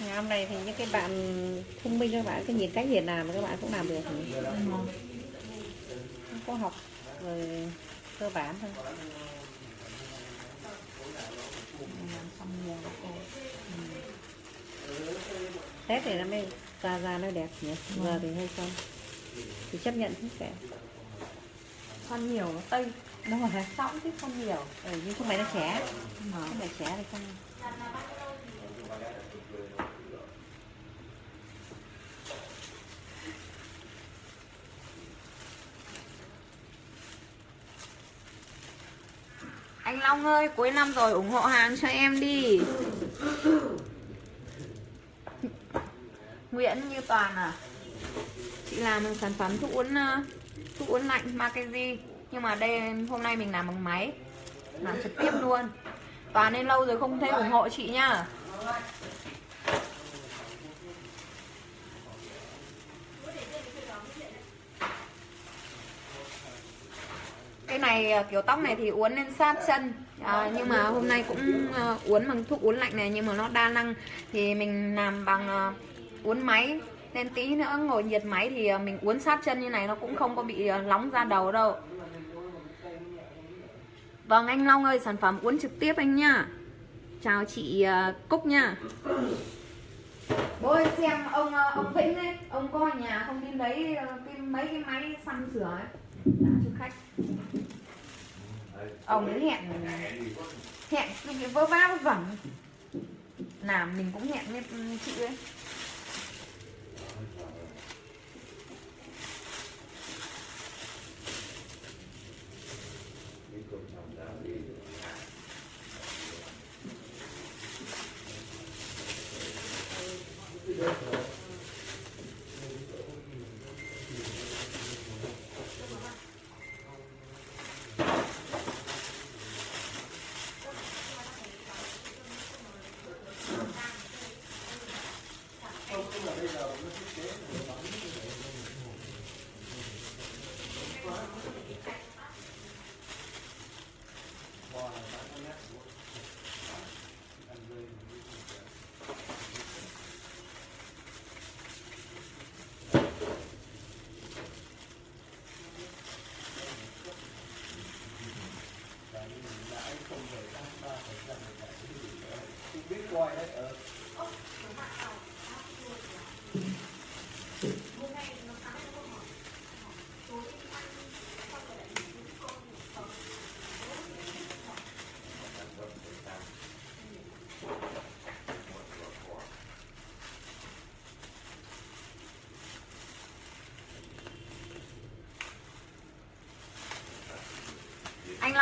ngày hôm nay thì những cái bạn thông minh các bạn cái nhìn cách nhìn làm mà các bạn cũng làm được. Không có học rồi cơ bản thôi. Tết thì nó mới ra ra nó đẹp nhỉ? Giờ thì hơi không? Thì chấp nhận hết cả con nhiều nó tây đúng rồi hả sõng chứ không nhiều. Ừ, nhưng không phải nó trẻ. Mà. Không phải trẻ thì không Long ơi, cuối năm rồi, ủng hộ hàng cho em đi. Nguyễn Như Toàn à? Chị làm sản phẩm thuốc uống ờ, thuốc uống lạnh Mackenzie nhưng mà đây, hôm nay mình làm bằng máy. Làm trực tiếp luôn. Toàn nên lâu rồi không thấy ủng hộ chị nha cái này à, kiểu tóc này thì uốn lên sát chân. À, nhưng mà hôm nay cũng uh, uốn bằng thuốc uốn lạnh này nhưng mà nó đa năng. Thì mình làm bằng uh, uốn máy. Nên tí nữa ngồi nhiệt máy thì uh, mình uốn sát chân như này nó cũng không có bị uh, nóng ra đầu đâu. Vâng anh Long ơi sản phẩm uốn trực tiếp anh nhá chào chị uh, Cúc nha. Bố xem ông uh, ông Vĩnh ấy ông có ở nhà không? Đi lấy uh, cái mấy cái máy xăm sửa ấy. Dạ, Trả cho khách ông ấy hẹn hẹn vơ va vẩn. Làm mình cũng hẹn với chị ấy.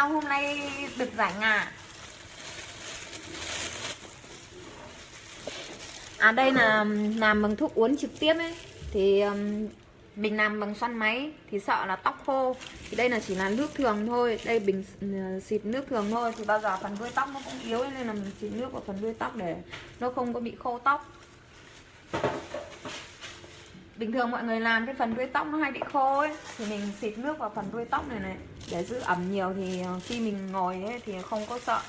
Long hôm nay được rảnh à? À đây là um, làm bằng thuốc uống trực tiếp ấy. Thì um, mình làm bằng xoăn máy, Thì sợ là tóc khô. Thì đây là chỉ là nước thường thôi. Đây bình uh, xịt nước thường thôi. Thì bao giờ phần đuôi tóc nó cũng yếu Nên là mình xịt nước vào phần đuôi tóc để nó không có bị khô tóc. Bình thường mọi người làm cái phần đuôi tóc nó hay bị khô ấy. Thì mình xịt nước vào phần đuôi tóc này này. Để giữ ẩm nhiều thì ờ, khi mình ngồi ấy thì không có sợ.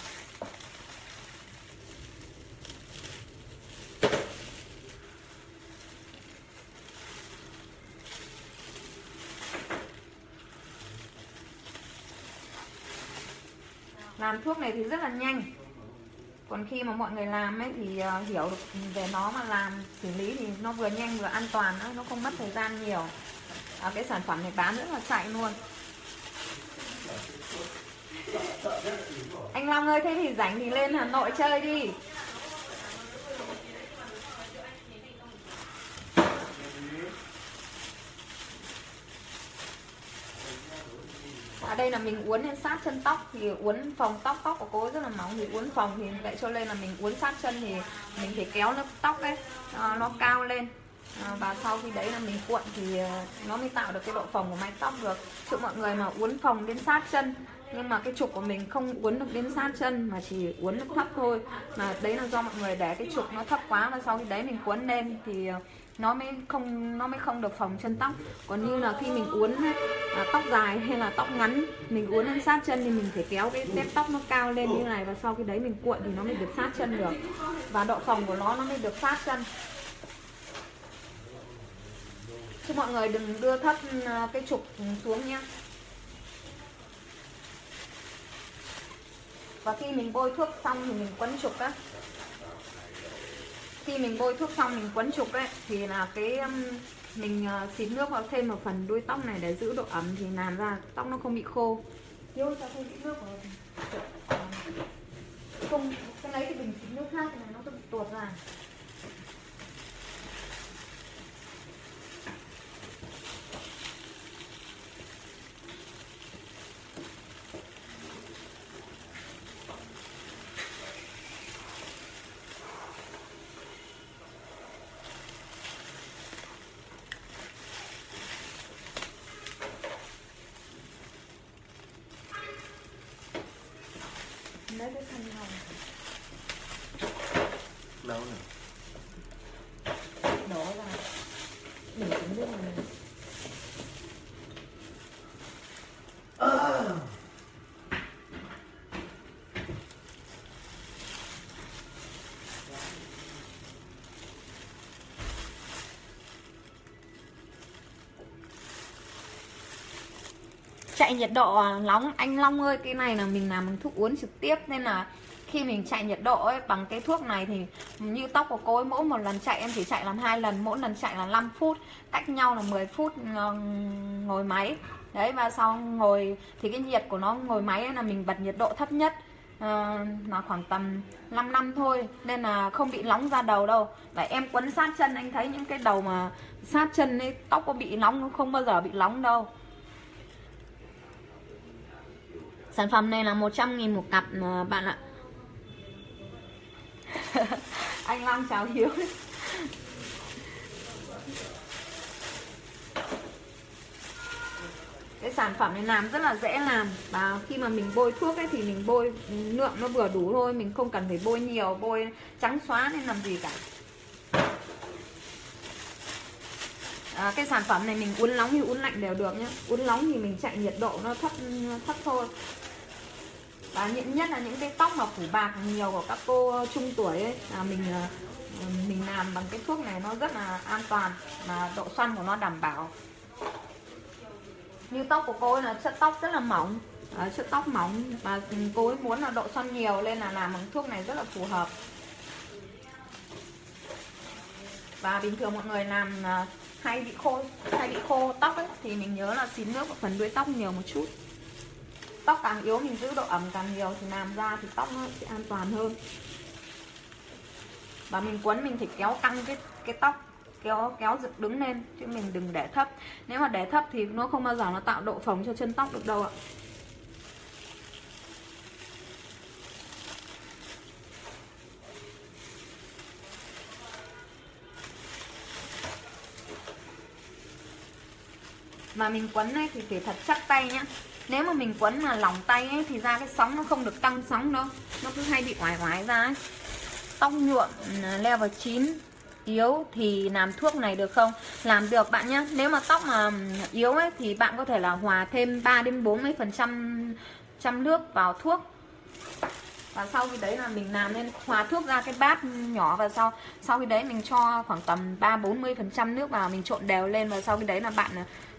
Làm thuốc này thì rất là nhanh. Còn khi mà mọi người làm ấy thì ờ, hiểu được về nó mà làm xử lý thì nó vừa nhanh vừa an toàn nữa nó không mất thời gian nhiều. À, cái sản phẩm này bán rất là chạy luôn anh Long ơi thế thì rảnh thì lên Hà Nội chơi đi. Ở đây là mình uốn lên sát chân tóc thì uốn phòng tóc tóc của cô rất là mỏng thì uốn phòng thì vậy cho nên là mình uốn sát chân thì mình phải kéo lớp tóc ấy à, nó cao lên à, và sau khi đấy là mình cuộn thì ờ, nó mới tạo được cái độ phồng của mái tóc được. Chứ mọi người mà uốn phòng đến sát chân nhưng mà cái trục của mình không uốn được đến sát chân mà chỉ uốn được thấp thôi. Mà đấy là do mọi người để cái trục nó thấp quá và sau khi đấy mình cuốn lên thì ờ, nó mới không nó mới không được phòng chân tóc. Còn như là khi mình uốn à, tóc dài hay là tóc ngắn mình uốn lên sát chân thì mình phải kéo cái tép tóc nó cao lên như này và sau khi đấy mình cuộn thì nó mới được sát chân được. Và độ phòng của nó nó mới được sát chân chứ mọi người đừng đưa thấp ờ, cái trục xuống nhé và khi mình bôi thuốc xong thì mình quấn trục á. Khi mình bôi thuốc xong mình quấn trục ấy, thì là cái mình ờ, xịt nước vào thêm một phần đuôi tóc này để giữ độ ẩm thì làm ra tóc nó không bị khô. Yêu sao không bị nước vào không, cái lấy thì mình xịt nước khác thì nó sẽ bị tuột ra lấy cái khăn hồng đâu nè đổ ra để xuống nước này chạy nhiệt độ à, nóng. Anh Long ơi cái này là mình làm bằng thuốc uống trực tiếp nên là khi mình chạy nhiệt độ ấy bằng cái thuốc này thì như tóc của cô ấy mỗi một lần chạy em chỉ chạy làm hai lần mỗi lần chạy là 5 phút cách nhau là 10 phút ờ, ngồi máy. Đấy và sau ngồi thì cái nhiệt của nó ngồi máy ấy là mình bật nhiệt độ thấp nhất ờ, là khoảng tầm 5 năm thôi nên là không bị nóng da đầu đâu. Và em quấn sát chân anh thấy những cái đầu mà sát chân ấy tóc có bị nóng không bao giờ bị nóng đâu. Sản phẩm này là 100 nghìn một cặp mà bạn ạ. Anh Long chào Hiếu. Cái sản phẩm này làm rất là dễ làm. Và khi mà mình bôi thuốc ấy thì mình bôi lượng nó vừa đủ thôi Mình không cần phải bôi nhiều, bôi trắng xóa nên làm gì cả. À, cái sản phẩm này mình uốn nóng thì uốn lạnh đều được nhé uốn nóng thì mình chạy nhiệt độ nó thấp thấp thôi và những nhất là những cái tóc mà phủ bạc nhiều của các cô trung tuổi ấy là mình ờ, mình làm bằng cái thuốc này nó rất là an toàn mà độ xoăn của nó đảm bảo. Như tóc của cô ấy là chất tóc rất là mỏng. À, chất tóc mỏng và cô ấy muốn là độ xoăn nhiều nên là làm bằng thuốc này rất là phù hợp. Và bình thường mọi người làm ờ, hay bị khô hay bị khô tóc ấy thì mình nhớ là xịt nước vào phần đuôi tóc nhiều một chút tóc càng yếu mình giữ độ ẩm càng nhiều thì làm ra thì tóc nó sẽ an toàn hơn. Và mình quấn mình phải kéo căng cái cái tóc, kéo kéo dựng đứng lên, chứ mình đừng để thấp. Nếu mà để thấp thì nó không bao giờ nó tạo độ phồng cho chân tóc được đâu ạ. Mà mình quấn này thì phải thật chắc tay nhá nếu mà mình quấn mà lỏng tay ấy, thì ra cái sóng nó không được tăng sóng đâu. Nó cứ hay bị oải oải ra ấy. Tóc nhuộm leo level 9 yếu thì làm thuốc này được không? Làm được, bạn nhé nếu mà tóc mà ừ, yếu ấy, thì bạn có thể là hòa thêm 3 đến 40 phần trăm trăm nước vào thuốc. Và sau khi đấy là mình làm nên, hòa thuốc ra cái bát nhỏ và sau sau khi đấy mình cho khoảng tầm 3 40 phần trăm nước vào, mình trộn đều lên và sau khi đấy là bạn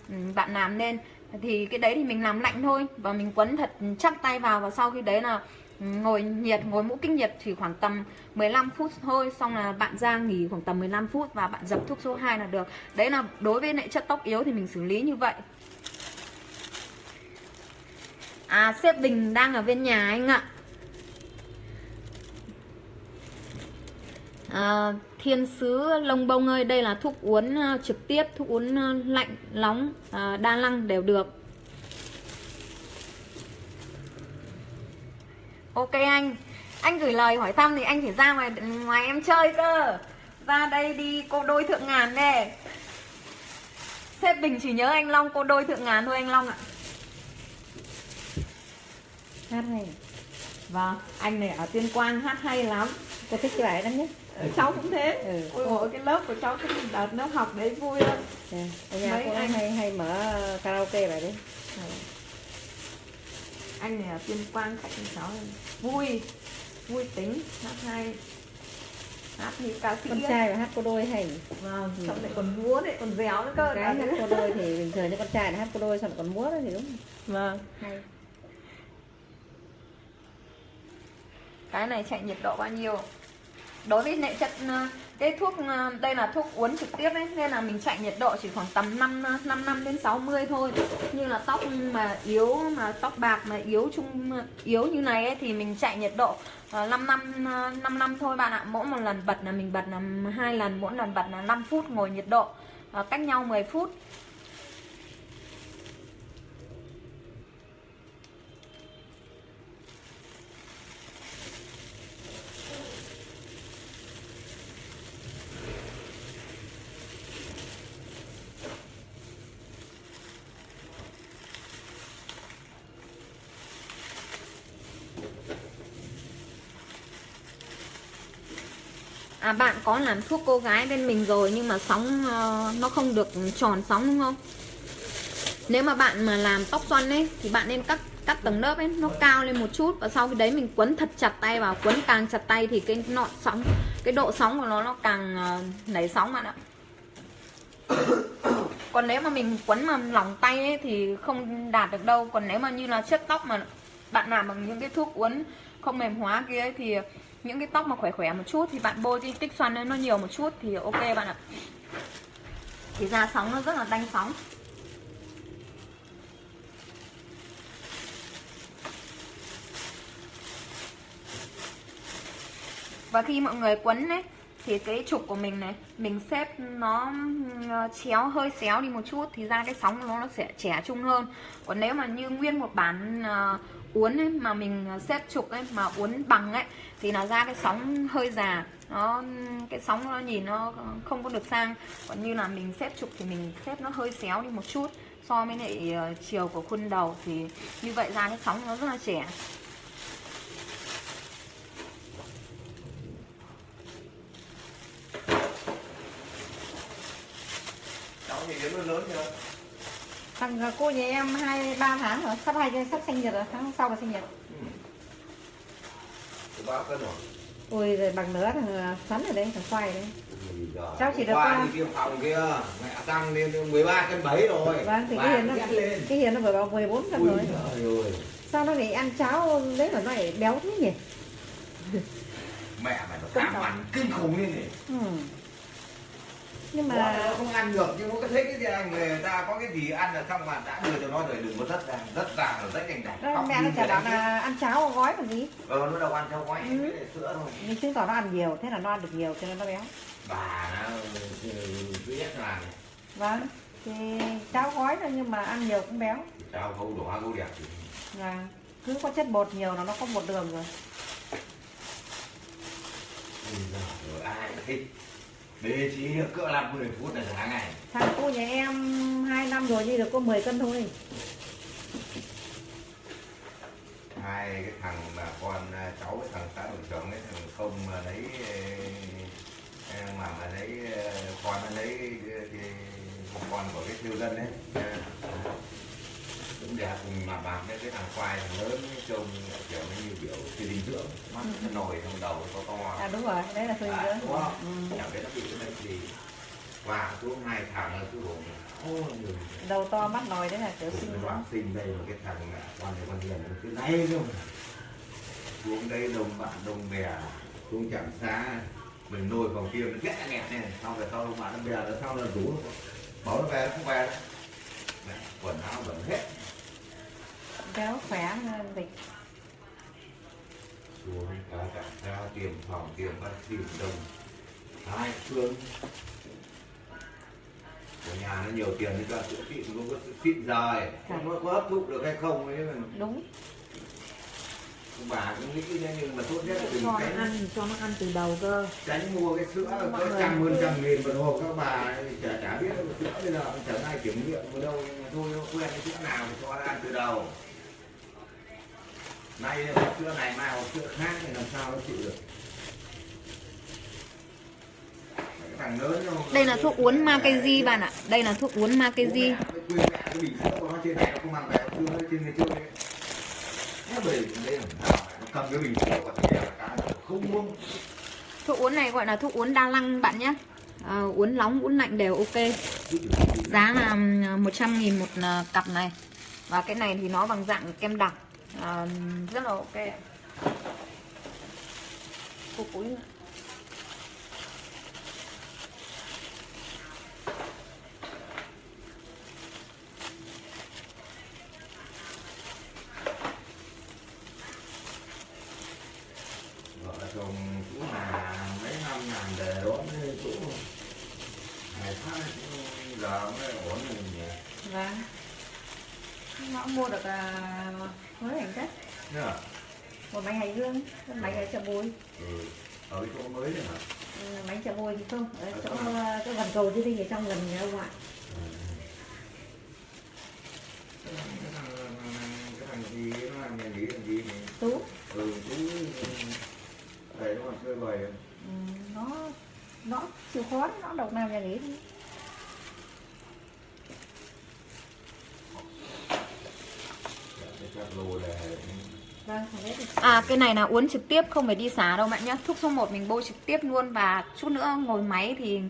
ừ, bạn làm lên thì cái đấy thì mình làm lạnh thôi. Và mình quấn thật chắc tay vào và sau khi đấy là ừ, ngồi nhiệt ngồi mũ kinh nhiệt chỉ khoảng tầm 15 phút thôi. Xong là bạn ra nghỉ khoảng tầm 15 phút và bạn dập thuốc số 2 là được. Đấy là đối với lại chất tóc yếu thì mình xử lý như vậy. À sếp Bình đang ở bên nhà anh ạ. À, thiên sứ lông bông ơi đây là thuốc uống ờ, trực tiếp thuốc uống ờ, lạnh nóng ờ, đa năng đều được. Ok anh. Anh gửi lời hỏi thăm thì anh phải ra ngoài ngoài em chơi cơ. Ra đây đi cô đôi thượng ngàn nè. Sếp bình chỉ nhớ anh long cô đôi thượng ngàn thôi anh long ạ. Hát hay. Vâng, anh này ở Tuyên Quang hát hay lắm. Cô thích cái bài đó nhất Cháu cũng thế. Ừ. Ôi dồi, cái lớp của cháu cái đợt lớp học đấy vui lắm. Ở nhà Mấy cô anh- hay hay mở karaoke bài đấy Anh này ở Tuyên Quang khách của cháu. Vui, vui tính, hát hay. Hát như ca sĩ. Con trai mà hát cô đôi hay Vâng, xong lại còn múa đấy, còn déo nữa cơ cái hát cô đôi thì bình thường như con trai là hát cô đôi xong lại còn múa đó thì đúng. Vâng. Hay. Cái này chạy nhiệt độ bao nhiêu đối với lại chất ờ, cái thuốc ờ, đây là thuốc uống trực tiếp ấy nên là mình chạy nhiệt độ chỉ khoảng tầm 5 5 ờ, năm đến 60 thôi. Như là tóc mà yếu mà tóc bạc mà yếu chung yếu như này ấy, thì mình chạy nhiệt độ 5 năm 5 năm thôi bạn ạ. Mỗi một lần bật là mình bật là hai lần mỗi lần bật là 5 phút ngồi nhiệt độ cách nhau 10 phút. Bạn có làm thuốc cô gái bên mình rồi nhưng mà sóng ờ, nó không được tròn sóng đúng không? Nếu mà bạn mà làm tóc xoăn ấy thì bạn nên cắt cắt tầng lớp ấy nó cao lên một chút và sau khi đấy mình quấn thật chặt tay vào, quấn càng chặt tay thì cái nọn sóng, cái độ sóng của nó nó càng ờ, nảy sóng bạn ạ. Còn nếu mà mình quấn mà lỏng tay ấy thì không đạt được đâu. Còn nếu mà như là chất tóc mà bạn làm bằng những cái thuốc uốn không mềm hóa kia ấy thì những cái tóc mà khỏe khỏe một chút thì bạn bôi cái tích xoăn lên nó nhiều một chút thì ok bạn ạ. Thì ra sóng nó rất là đanh sóng. Và khi mọi người quấn đấy thì cái trục của mình này, mình xếp nó ờ, chéo, hơi xéo đi một chút thì ra cái sóng nó nó sẽ trẻ trung hơn. Còn nếu mà như nguyên một bản ờ, uốn ấy, mà mình à, xếp trục ấy mà uốn bằng ấy thì là ra cái sóng hơi già. Nó cái sóng nó nhìn nó không có được sang. Còn như là mình xếp trục thì mình xếp nó hơi xéo đi một chút so với lại ờ, chiều của khuôn đầu thì như vậy ra cái sóng nó rất là trẻ. Cháu thì đến lớn lớn chưa? Thằng cô nhà em hai ba tháng rồi sắp hai sắp sinh nhật rồi tháng sau là sinh nhật. Có bao cân rồi. Ui rồi bằng nữa thằng sắn ở đây thằng khoai giời. Cháu chỉ được Qua đi tiêm phòng kia mẹ tăng lên 13 cân 7 rồi. Vâng thì cái hiền nó lên. cái hiền nó vừa vào 14 cân rồi. sao nó lại ăn cháo đấy mà nó lại béo thế nhỉ? Mẹ mày nó cảm ăn kinh khủng như này ừ. Nhưng mà mà không ăn được nhưng có thấy cái gì anh người ta có cái gì ăn là xong mà đã đưa cho nó rồi đừng có rất ra rất ra rồi rất đó, đạch mẹ nó chả bảo là ăn cháo gói còn gì. Ờ nó đâu ăn theo gói Ừ. sữa thôi. Nhưng chứng tỏ nó ăn nhiều thế là nó ăn được nhiều cho nên nó béo. Bà nó ừ, thứ nhất là vâng thì cháo gói thôi nhưng mà ăn nhiều cũng béo. Cháu không đổ hoa gấu đẹp thì là cứ có chất bột nhiều là nó có bột đường rồi. Rồi ai thích bê trí được cỡ 50 phút là sáng ngày. Thằng cô nhà em 2 năm rồi nhưng được có 10 cân thôi. Hai cái thằng mà con à, cháu cái thằng xã đội trưởng cái thằng không mà lấy ờ, mà mà lấy ờ, con nó lấy thì con của cái thiêu dân đấy cũng đẹp mà bạc đấy cái thằng khoai thằng lớn cái trông kiểu nó như kiểu thì dinh dưỡng mắt nó nổi trong đầu nó to to. À đúng rồi đấy là phương à, dưỡng đúng không? Ừ. chẳng biết nó bị cái bệnh gì? Và xuống hai thằng nó cứ người đầu to mắt nồi đấy là kiểu sinh cái dưỡng bạn sinh đây mà cái thằng là con này con hiền nó cứ nay luôn. Xuống đây đồng bạn đồng bè xuống chẳng xa mình nuôi phòng kia nó ghét nghẹt này xong rồi sau bạn đồng bè nó sau là rủ nó bảo nó về nó không về quần áo vẫn hết béo khỏe hơn dịch xuống cả chẳng xa tiệm phòng tiệm bác sĩ đồng. Hai phương. Ở nhà nó nhiều tiền thì cho chữa trị nó có xịn rồi không nó có hấp thụ được hay không ấy mà đúng. Bà cũng nghĩ thế nhưng mà tốt nhất là đừng tránh. ăn cho nó ăn từ đầu cơ. Tránh mua cái sữa Mọi có trăm hơn trăm nghìn một hộp các bà chả chả biết sữa bây giờ chẳng ai kiểm nghiệm ở đâu nhưng mà thôi nó quen cái sữa nào thì cho nó ăn từ đầu nay hộp sữa này mai hộp sữa khác thì làm sao nó chịu được Đây là thuốc uốn Makenzi bạn ạ. Đây là thuốc uốn cái nó không muốn Thuốc uốn này gọi là thuốc uốn đa năng bạn nhé. À, uốn nóng, uốn lạnh đều ok. Giá là ừm, 100 nghìn một à, cặp này. Và cái này thì nó bằng dạng kem đặc. À, rất là ok. ạ. Thuốc uốn vợ chồng chú là mấy năm làm để đón cái chú ngày tháng giờ mới ổn rồi nhỉ vâng nó mua được à, mới hành chất Nhớ à? một bánh hành hương một bánh ở chợ bùi. Ừ. ở cái chỗ mới đấy hả? Ừ, bánh chợ bùi thì không ở chỗ chỗ gần cầu chứ đi ở trong gần nhà ông gì này tú. Ừ chú để nó còn chơi bời ừ, nó nó chịu khó nó độc nào nhà nghỉ thôi cái chặt lù là vâng không biết thì À cái này là uốn trực tiếp không phải đi xả đâu bạn nhá. Thuốc số 1 mình bôi trực tiếp luôn Và chút nữa ngồi máy thì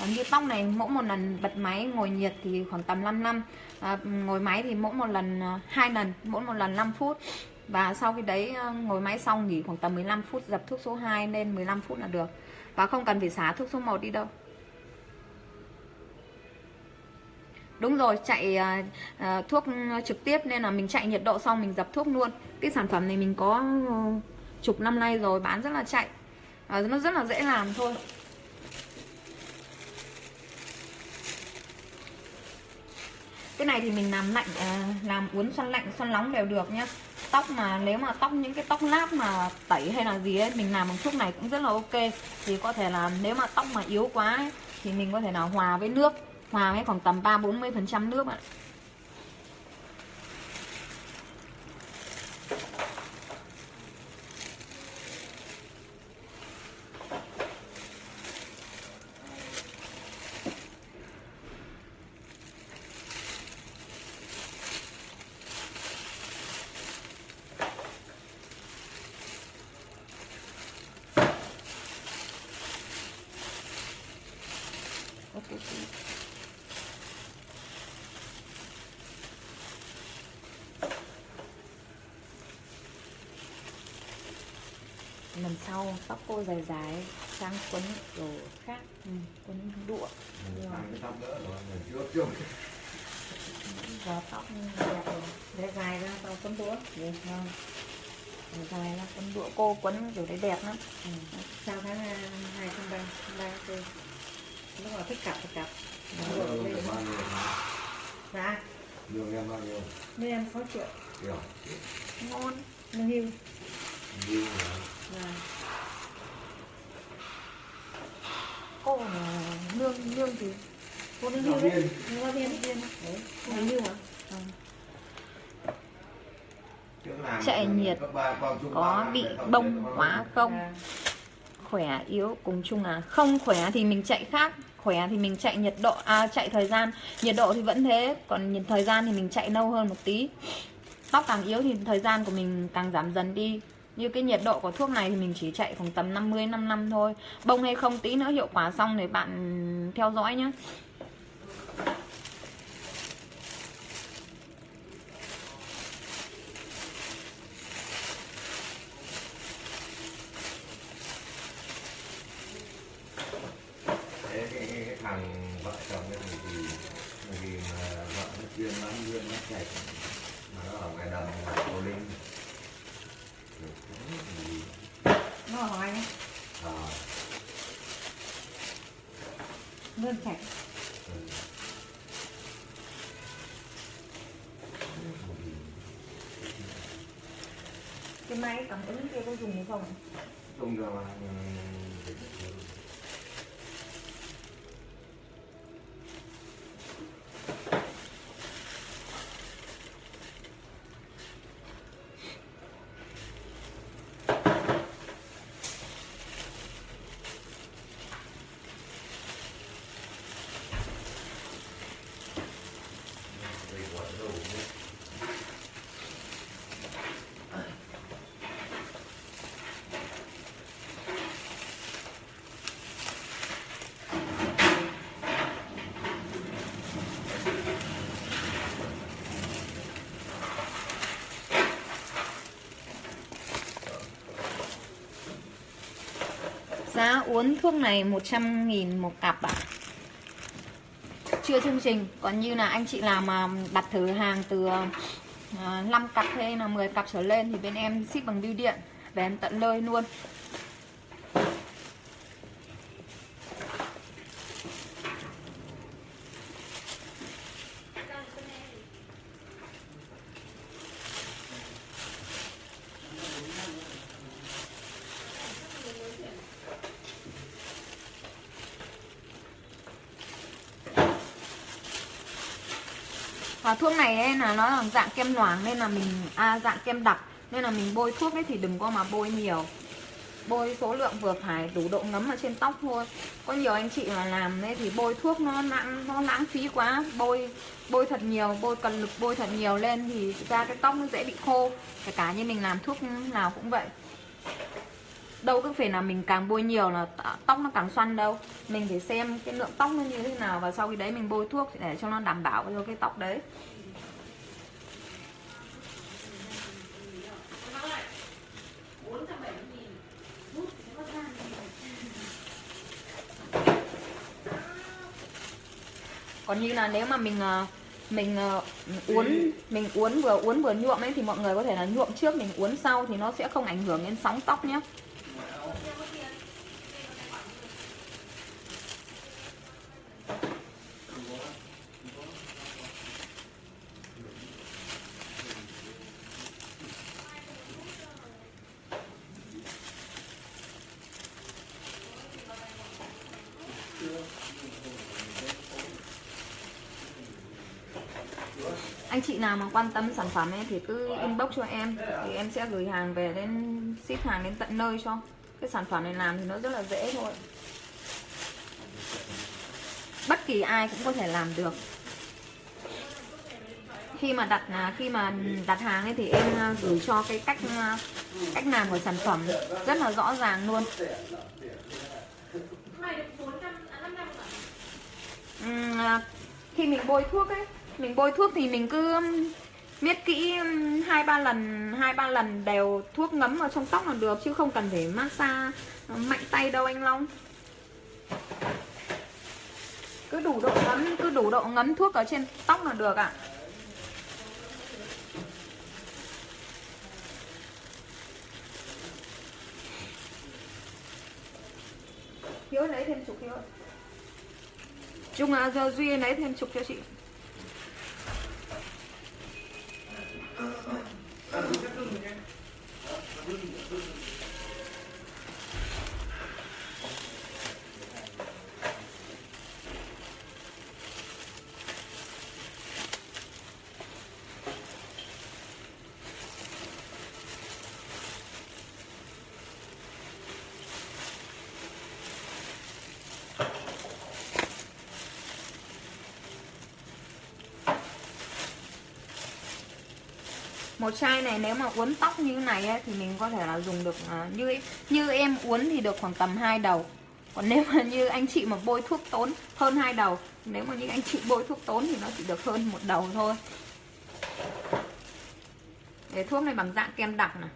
à, Như tóc này mỗi một lần bật máy ngồi nhiệt thì khoảng tầm 5 năm. À, Ngồi máy thì mỗi một lần à, hai lần Mỗi một lần 5 phút. Và sau khi đấy à, ngồi máy xong nghỉ khoảng tầm 15 phút Dập thuốc số 2 lên 15 phút là được. Và không cần phải xả thuốc số 1 đi đâu. Đúng rồi, chạy uh, thuốc à, trực tiếp nên là mình chạy nhiệt độ xong mình dập thuốc luôn. Cái sản phẩm này mình có ờ, chục năm nay rồi bán rất là chạy. À, nó rất là dễ làm thôi. Cái này thì mình làm lạnh à, làm uốn xoăn lạnh xoăn nóng đều được nhá. Tóc mà nếu mà tóc những cái tóc láp mà tẩy hay là gì ấy mình làm bằng thuốc này cũng rất là ok. Thì có thể là nếu mà tóc mà yếu quá ấy, thì mình có thể là hòa với nước hòa với khoảng tầm 3-40% nước ạ lần cô dài dài sang quấn đồ khác ừ, quấn đũa. Cái tóc đẹp để dài ra tao quấn đũa. Không? Rồi dài là quấn đũa. Cô quấn kiểu đấy đẹp lắm. Ừ. sau tháng à, hai tháng ba ba tư lúc nào thích cặp thì cặp. Lương dạ lương em bao nhiêu nên em 6 triệu ngon. Lương hưu hả? và cô là lương lương thì cô lương Giáo hưu đấy. viên. giáo viên viên. Đấy. Cô lương hưu hả Trước làm Chạy nhiệt. có bị bông quá không? Dạ. khỏe yếu cùng chung là không khỏe thì mình chạy khác. Khỏe thì mình chạy nhiệt độ à chạy thời gian. Nhiệt độ thì vẫn thế còn nhiệt thời gian thì mình chạy lâu hơn một tí. Tóc càng yếu thì thời gian của mình càng giảm dần đi như cái nhiệt độ của thuốc này thì mình chỉ chạy khoảng tầm 50 5 năm thôi. Bông hay không tí nữa hiệu quả xong thì bạn theo dõi nhé Thế cái, cái, cái thằng vợ chồng ấy thì thì vì mà vợ nó chuyên bán duyên nó chạy mà nó ở ngoài đầm ngoài cô linh Rồi cũng gì nó là hỏi nhé à, lương sạch ừ. cái máy cảm ứng kia có dùng hay không Chung ra mà ừ, Giá uốn thuốc này 100 nghìn một cặp ạ à. Chưa chương trình, Còn như là anh chị làm mà đặt thử hàng từ à, 5 cặp hay là 10 cặp trở lên Thì bên em ship bằng bưu điện, Về em tận nơi luôn và thuốc này ấy là nó là dạng kem noảng nên là mình à, dạng kem đặc nên là mình bôi thuốc ấy thì đừng có mà bôi nhiều. Bôi số lượng vừa phải đủ độ ngấm ở trên tóc thôi. Có nhiều anh chị mà làm đấy thì bôi thuốc nó lãng nó lãng phí quá. Bôi bôi thật nhiều bôi cần lực bôi thật nhiều lên thì ra cái tóc nó dễ bị khô. Kể cả như mình làm thuốc nào cũng vậy. Đâu cứ phải là mình càng bôi nhiều là tóc nó càng xoăn đâu. Mình phải xem cái lượng tóc nó như thế nào và sau khi đấy mình bôi thuốc để cho nó đảm bảo cho cái tóc đấy. Còn như là nếu mà mình ờ, mình ờ, uốn mình uốn vừa uốn vừa nhuộm ấy thì mọi người có thể là nhuộm trước, mình uốn sau thì nó sẽ không ảnh hưởng đến sóng tóc nhé. Chị nào mà quan tâm sản phẩm ấy thì cứ inbox cho em. Thì em sẽ gửi hàng về đến ship hàng đến tận nơi cho. Cái sản phẩm này làm thì nó rất là dễ thôi. Bất kỳ ai cũng có thể làm được. Khi mà đặt à, khi mà đặt hàng ấy thì em à, gửi cho cái cách à, cách làm của sản phẩm rất là rõ ràng luôn. Uhm, khi mình bôi thuốc ấy mình bôi thuốc thì mình cứ um, miết kỹ um, hai ba lần hai ba lần đều thuốc ngấm vào trong tóc là được chứ không cần phải massage mạnh tay đâu anh Long. Cứ đủ độ ngấm cứ đủ độ ngấm thuốc ở trên tóc là được ạ. À. Hiếu lấy thêm chục Hiếu chung à, giờ Duy lấy thêm chục cho chị. Gracias. Một chai này nếu mà uốn tóc như này ấy, thì mình có thể là dùng được uh, như như em uốn thì được khoảng tầm hai đầu. Còn nếu mà như anh chị mà bôi thuốc tốn hơn hai đầu. Nếu mà như anh chị bôi thuốc tốn thì nó chỉ được hơn một đầu thôi. Để thuốc này bằng dạng kem đặc này.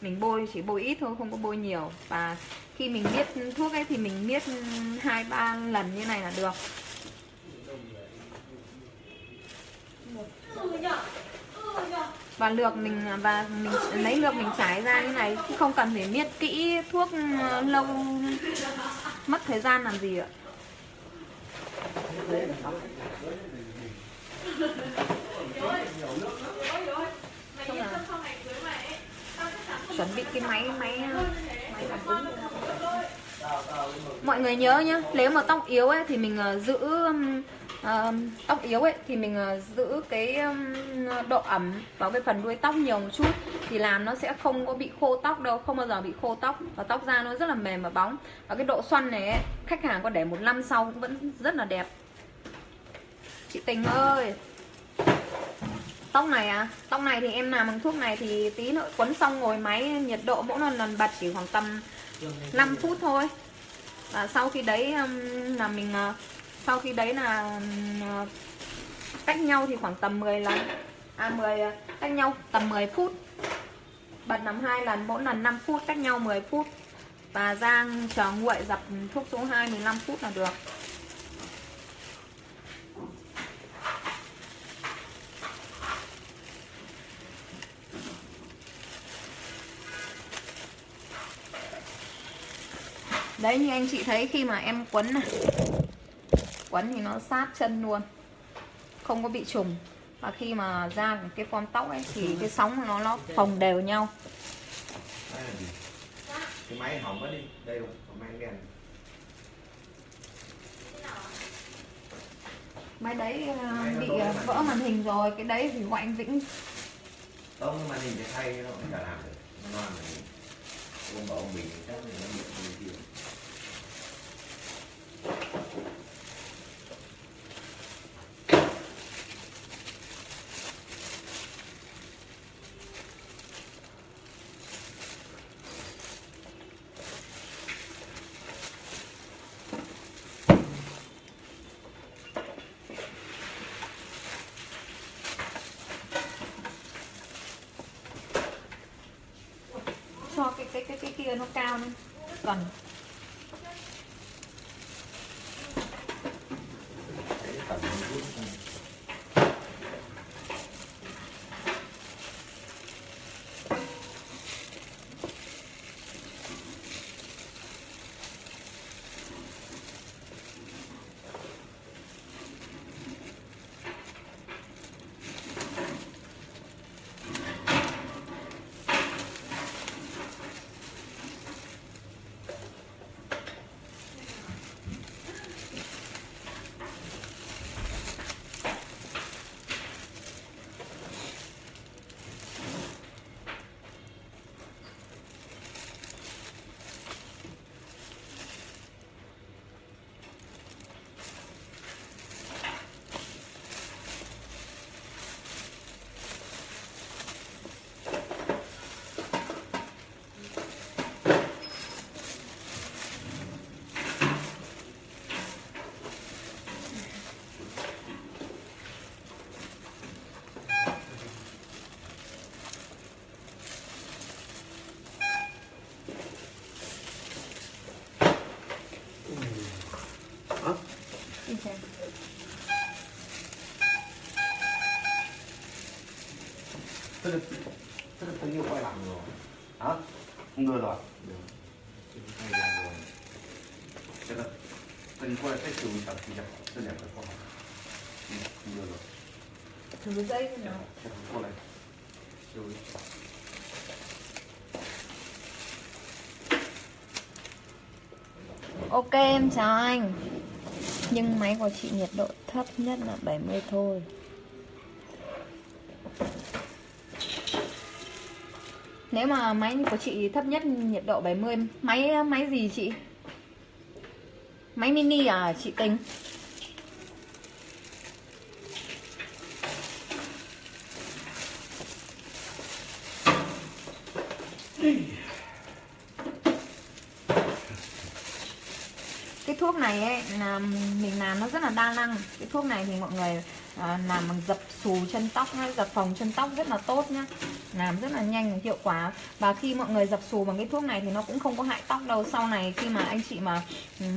Mình bôi chỉ bôi ít thôi không có bôi nhiều. Và khi mình biết thuốc ấy thì mình biết hai ba lần như này là được. Và lược mình, và mình, lấy lược mình trải ra như này không cần phải miết kỹ thuốc ờ, lâu, mất thời gian làm gì ạ. Chuẩn bị cái máy máy ờ, máy. Làm cứng mọi người nhớ nhá, nếu mà tóc yếu ấy, thì mình ờ, giữ uh, tóc yếu ấy thì mình uh, giữ cái um, độ ẩm vào cái phần đuôi tóc nhiều một chút. Thì làm nó sẽ không có bị khô tóc đâu không bao giờ bị khô tóc và tóc da nó rất là mềm và bóng. Và cái độ xoăn này ấy, khách hàng có để một năm sau cũng vẫn rất là đẹp. Chị tình ơi! Tóc này à? Tóc này thì em làm bằng thuốc này thì tí nữa quấn xong ngồi máy nhiệt độ mỗi lần lần bật chỉ khoảng tầm 5 phút thôi. Và sau khi đấy um, là mình uh, sau khi đấy là ừ, cách nhau thì khoảng tầm 10 lần. À 10 cách à, nhau tầm 10 phút. Bật nằm hai lần, mỗi lần 5 phút cách nhau 10 phút. Và rang chờ nguội dập thuốc số 2 15 phút là được. Đấy, như anh chị thấy khi mà em quấn này quấn thì nó sát chân luôn. Không có bị trùng. Và khi mà ra cái form tóc ấy thì cái sóng nó nó phồng đều nhau. Cái máy hỏng mất đi. Đây rồi máy đèn. Máy đấy ờ, bị ờ, vỡ màn hình rồi. Cái đấy thì gọi anh Vĩnh. Không màn hình để thay nó cũng chả làm được. Nó làm được. Ông bảo ông bình chắc là nó bị kia xem. tôi được tôi được tôi yêu quay lại rồi hả không đưa rồi được Tình quay rồi thế là tình quay cái trường tập thì nhập tôi nhập được không không đưa rồi thử dây nữa nào này rồi Ok, em chào anh nhưng máy của chị nhiệt độ thấp nhất là 70 thôi Nếu mà máy của chị thấp nhất nhiệt độ 70 Máy máy gì chị? Máy mini à chị tính? cái thuốc này ấy là mình làm nó rất là đa năng. Cái thuốc này thì mọi người à, làm bằng dập xù chân tóc hay dập phòng chân tóc rất là tốt nhá. Làm rất là nhanh và hiệu quả. Và khi mọi người dập xù bằng cái thuốc này thì nó cũng không có hại tóc đâu. Sau này khi mà anh chị mà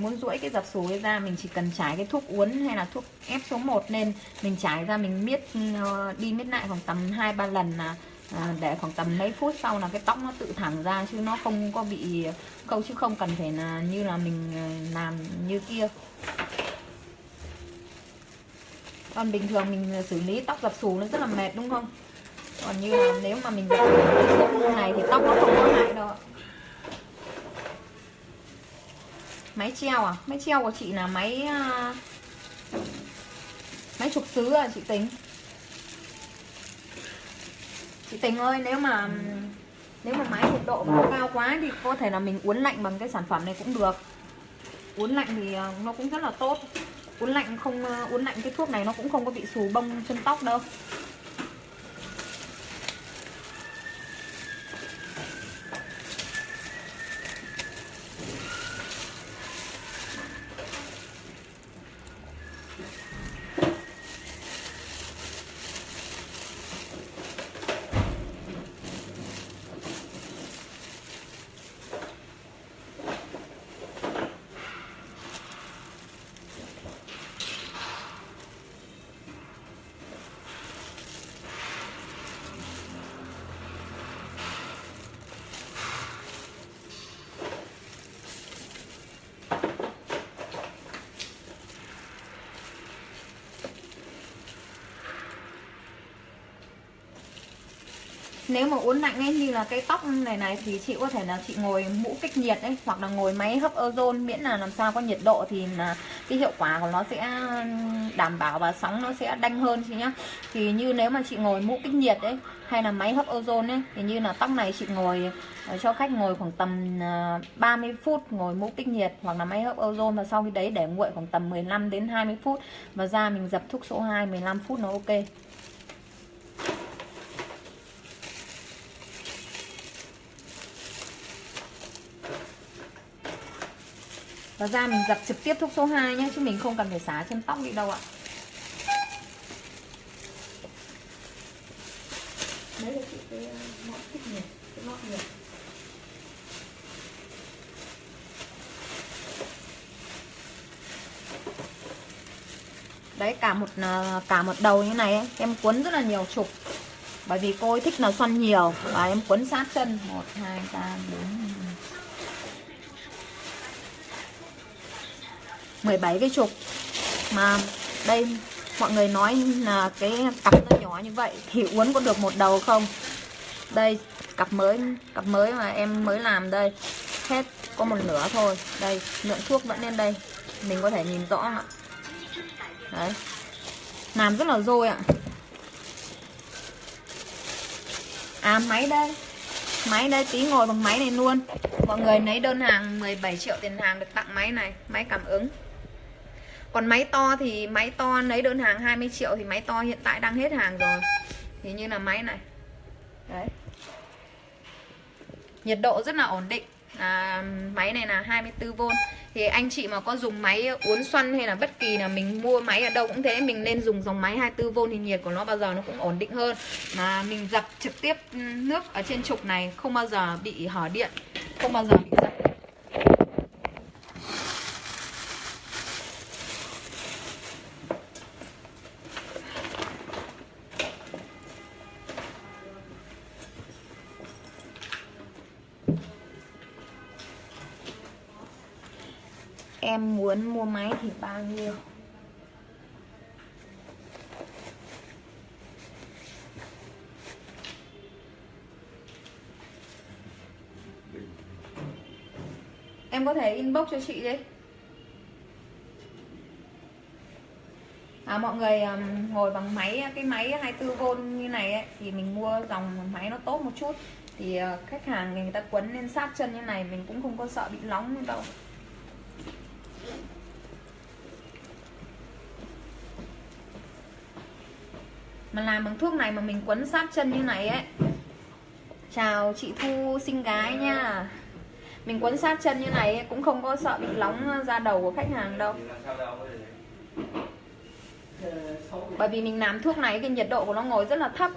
muốn duỗi cái dập xù ấy ra mình chỉ cần trải cái thuốc uốn hay là thuốc ép số 1 lên mình trải ra mình miết ờ, đi miết lại khoảng tầm hai ba lần là à, để khoảng tầm mấy phút sau là cái tóc nó tự thẳng ra chứ nó không có bị câu chứ không cần phải là như là mình à, làm như kia. Còn bình thường mình à, xử lý tóc dập xù nó rất là mệt đúng không? Còn như là nếu mà mình dập xù này thì tóc nó không có hại đâu máy treo à? Máy treo của chị là máy à, máy chụp xứ à chị tính chị tình ơi, nếu mà nếu mà máy nhiệt độ mà nó cao quá thì có thể là mình uốn lạnh bằng cái sản phẩm này cũng được. Uốn lạnh thì ờ, nó cũng rất là tốt. Uốn lạnh không ờ, uốn lạnh cái thuốc này nó cũng không có bị xù bông chân tóc đâu. Nếu mà uốn lạnh ấy, như là cái tóc này này thì chị có thể là chị ngồi mũ kích nhiệt ấy, hoặc là ngồi máy hấp ozone, miễn là làm sao có nhiệt độ thì là cái hiệu quả của nó sẽ đảm bảo và sóng nó sẽ đanh hơn chị nhá. Thì như nếu mà chị ngồi mũ kích nhiệt ấy, hay là máy hấp ozone ấy, thì như là tóc này chị ngồi ờ, cho khách ngồi khoảng tầm ờ, 30 phút ngồi mũ kích nhiệt hoặc là máy hấp ozone, và sau khi đấy để nguội khoảng tầm 15 đến 20 phút, và ra mình dập thuốc số 2 15 phút nó ok. Và ra mình dập trực tiếp thuốc số 2 nhé Chứ mình không cần phải xả trên tóc đi đâu ạ. Đấy là chị cái ờ, ngọn thích nhiệt cái ngọn nhiệt Đấy cả một ờ, cả một đầu như này ấy, em cuốn rất là nhiều trục. Bởi vì cô ấy thích là xoăn nhiều. Và em cuốn sát chân. 1 2 3 4 17 cái trục. Mà đây, mọi người nói là cái cặp nó nhỏ như vậy, thì uốn có được một đầu không? Đây, cặp mới cặp mới mà em mới làm đây, hết có một nửa thôi. Đây, lượng thuốc vẫn lên đây, mình có thể nhìn rõ ạ. Đấy. Làm rất là dôi ạ. À máy đây. Máy đây, tí ngồi bằng máy này luôn. Mọi người lấy đơn hàng 17 triệu tiền hàng được tặng máy này, máy cảm ứng còn máy to thì máy to lấy đơn hàng 20 triệu thì máy to hiện tại đang hết hàng rồi. Thì như là máy này. Đấy. Nhiệt độ rất là ổn định. À, máy này là 24V thì anh chị mà có dùng máy uốn xoăn hay là bất kỳ là mình mua máy ở đâu cũng thế mình nên dùng dòng máy 24V thì nhiệt của nó bao giờ nó cũng ổn định hơn. Mà mình dập trực tiếp ừ, nước ở trên trục này không bao giờ bị hở điện không bao giờ bị dập em muốn mua máy thì bao nhiêu? Em có thể inbox cho chị đi. À, mọi người um, ngồi bằng máy cái máy 24V như này ấy, thì mình mua dòng máy nó tốt một chút. Thì uh, khách hàng người ta quấn lên sát chân như này mình cũng không có sợ bị nóng đâu. Mà làm bằng thuốc này mà mình quấn sát chân như này ấy. Chào chị thu xinh gái nha. Mình quấn sát chân như này ấy, cũng không có sợ bị nóng ra đầu của khách hàng đâu. Bởi vì mình làm thuốc này cái nhiệt độ của nó ngồi rất là thấp.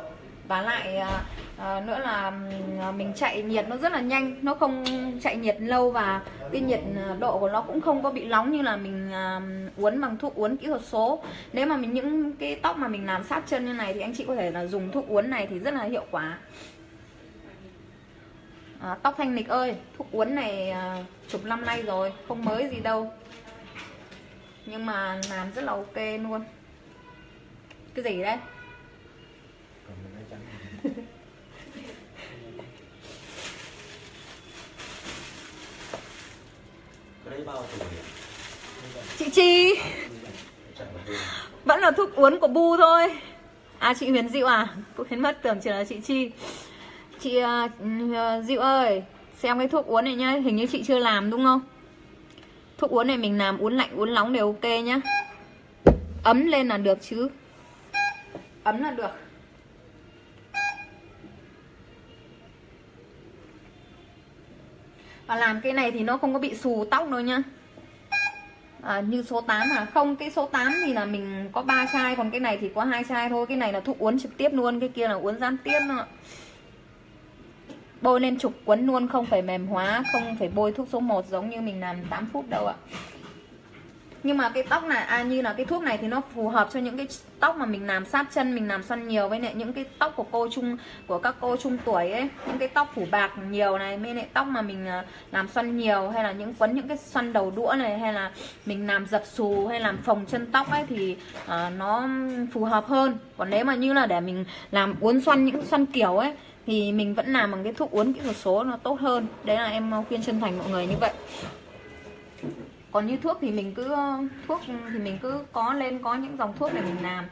Và lại à, à, nữa là à, mình chạy nhiệt nó rất là nhanh. Nó không chạy nhiệt lâu và cái nhiệt độ của nó cũng không có bị nóng như là mình à, uốn bằng thuốc uốn kỹ thuật số. Nếu mà mình những cái tóc mà mình làm sát chân như này thì anh chị có thể là dùng thuốc uốn này thì rất là hiệu quả. À, tóc thanh lịch ơi thuốc uốn này à, chục năm nay rồi không mới gì đâu. Nhưng mà làm rất là ok luôn. Cái gì đấy chị chi. Vẫn là thuốc uống của bu thôi. À chị huyền diệu à? Cũng khiến mất tưởng chỉ là chị chi. Chị uh, diệu ơi xem cái thuốc uống này nhá. Hình như chị chưa làm đúng không? Thuốc uống này mình làm uống lạnh uống nóng đều ok nhá. Ấm lên là được chứ. Ấm là được. Và làm cái này thì nó không có bị xù tóc đâu nhá. À, như số 8 à không cái số 8 thì là mình có ba chai còn cái này thì có hai chai thôi. Cái này là thuốc uốn trực tiếp luôn cái kia là uốn gián tiếp ạ bôi lên trục quấn luôn không phải mềm hóa không phải bôi thuốc số 1 giống như mình làm 8 phút đâu ạ nhưng mà cái tóc này à như là cái thuốc này thì nó phù hợp cho những cái tóc mà mình làm sát chân mình làm xoăn nhiều. Với lại những cái tóc của cô chung của các cô trung tuổi ấy những cái tóc phủ bạc nhiều này với lại tóc mà mình à, làm xoăn nhiều hay là những quấn những cái xoăn đầu đũa này hay là mình làm dập xù hay làm phồng chân tóc ấy thì à, nó phù hợp hơn. Còn nếu mà như là để mình làm uốn xoăn những xoăn kiểu ấy thì mình vẫn làm bằng cái thuốc uốn kỹ thuật số nó tốt hơn. Đấy là em khuyên chân thành mọi người như vậy còn như thuốc thì mình cứ ờ, thuốc thì mình cứ có lên, có những dòng thuốc để mình làm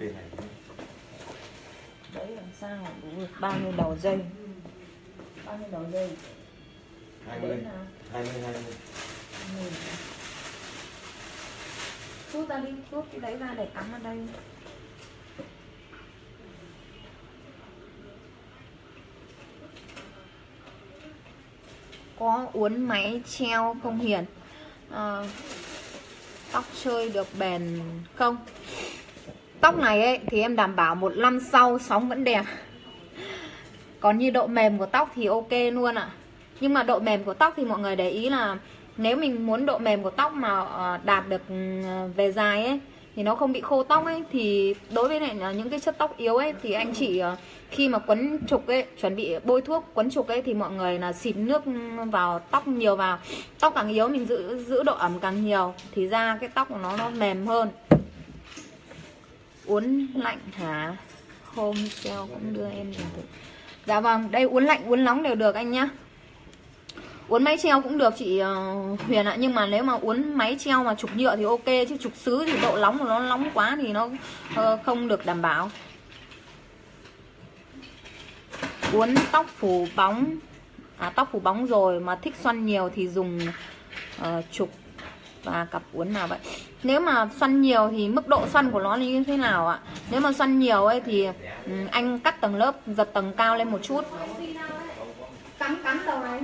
bên này đấy làm sao mà đủ được bao nhiêu đầu dây bao nhiêu đầu dây hai mươi. Hai mươi hai mươi. Rút ra đi rút cái đấy ra để cắm ở đây. Có uốn máy treo không hiền? Ờ, tóc chơi được bền không? Tóc này ấy thì em đảm bảo một năm sau sóng vẫn đẹp còn như độ mềm của tóc thì ok luôn ạ. Nhưng mà độ mềm của tóc thì mọi người để ý là nếu mình muốn độ mềm của tóc mà ờ, đạt được ừ, về dài ấy, thì nó không bị khô tóc ấy, thì đối với lại là những cái chất tóc yếu ấy, thì anh chị ờ, khi mà quấn trục ấy, chuẩn bị bôi thuốc quấn trục ấy, thì mọi người là xịt nước vào tóc nhiều vào. Tóc càng yếu mình giữ giữ độ ẩm càng nhiều, thì ra cái tóc của nó nó mềm hơn. Uốn lạnh hả? Hôm sau cũng đưa em thử dạ vâng đây uốn lạnh uốn nóng đều được anh nhá. Uốn máy treo cũng được chị ờ, Huyền ạ nhưng mà nếu mà uốn máy treo mà trục nhựa thì ok chứ trục sứ thì độ nóng của nó nóng quá thì nó ờ, không được đảm bảo. Uốn tóc phủ bóng à, tóc phủ bóng rồi mà thích xoăn nhiều thì dùng ờ, uh, trục và cặp uốn nào vậy? Nếu mà xoăn nhiều thì mức độ xoăn của nó như thế nào ạ? Nếu mà xoăn nhiều ấy thì ừ, anh cắt tầng lớp giật tầng cao lên một chút. Đầu này.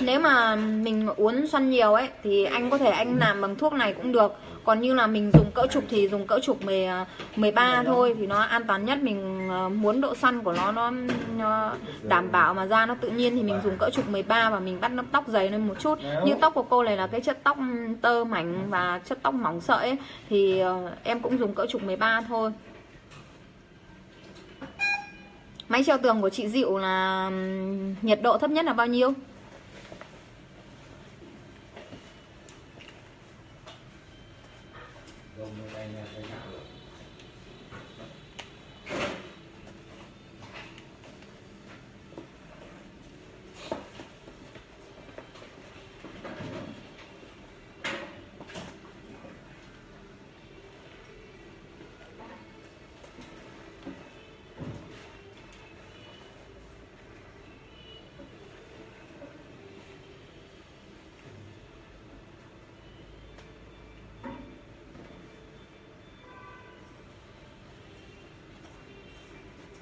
Nếu mà mình uốn xoăn nhiều ấy thì anh có thể anh làm bằng thuốc này cũng được còn như là mình dùng cỡ trục thì dùng cỡ trục 10, 13 thôi thì nó an toàn nhất. Mình ờ, muốn độ xoăn của nó nó, đảm bảo mà da nó tự nhiên thì mình dùng cỡ trục 13 và mình bắt nó tóc dày lên một chút. Như tóc của cô này là cái chất tóc tơ mảnh và chất tóc mỏng sợi ấy, thì ờ, em cũng dùng cỡ trục 13 thôi. Máy treo tường của chị Diệu là nhiệt độ thấp nhất là bao nhiêu?